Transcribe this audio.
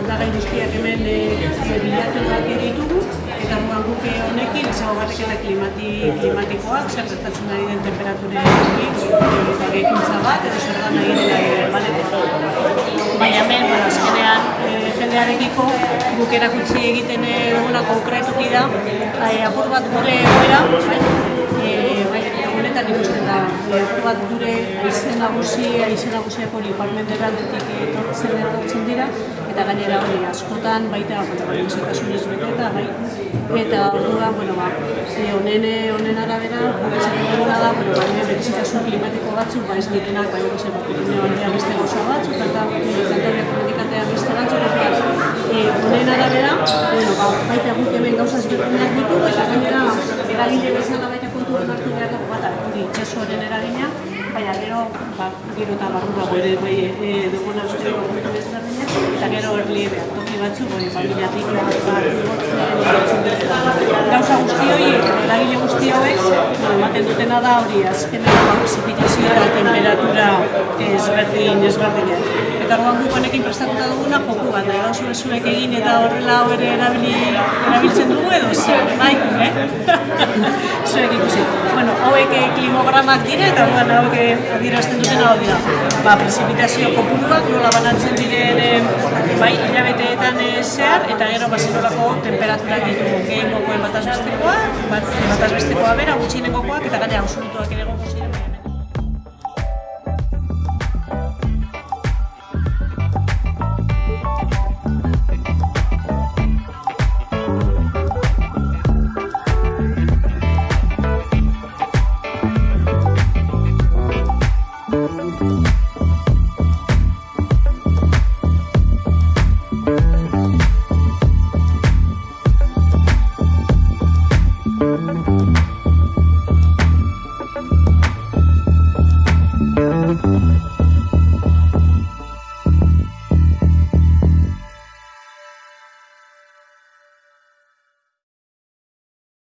aldagai guztiak hemen e, bilatuak ditugu eta orduan guk honekin ezaugarriketa klimati, klimatikoak, zer gertatzen ari den temperaturekin eta gehikuntza bat, edo zer da nahi dela baleko. Baina hemen, jendearekiko guk erakutsi egiten duguna konkretuki da, e, apur bat gure egoera, bai, e, bai, honetan ikusten da, apur bat gure aizen nagusi, aizen nagusiak hori parmenderantetik etortzen etortzen dira, eta gainera hori askotan baita gaixotasunez beteta bai. Eta orduan bueno ba e, honen honen arabera duguna da bueno ba berezitasun klimatiko batzuk ba ez ditenak bai hori zen beste gauza honen arabera bueno ba baita guk hemen gauza ezberdinak ditugu eta gainera eragile bezala baita kontuan hartu behar dugu bata hori itxasoaren eragina baina gero, ba, gero eta barrurago ere bai e, duguna usteko kontu ezberdinak, eta gero erliebea, toki batzu, bai, familiatik gauza guzti hori, eragile guzti hauek, ematen dutena da hori, azkenean ba, precipitazioa eta temperatura ezberdin ezberdinak. Eta orduan guk honekin prestatuta duguna joku bat, nahi gauzu zuek egin eta horrela hau ere erabili, erabiltzen dugu edo zer, bai, eh? zuek ikusi. Bueno, hauek klimogramak dire eta orduan hauek adierazten dutena hau dira. Ba, precipitazio kopuruak nola banatzen diren bai, hilabeteetan zehar eta gero bazinolako temperaturak ditugu. Gehin gokoen bataz bestekoa, bat, bataz bestekoa bera, gutxienengokoak eta gaina absolutuak ere goko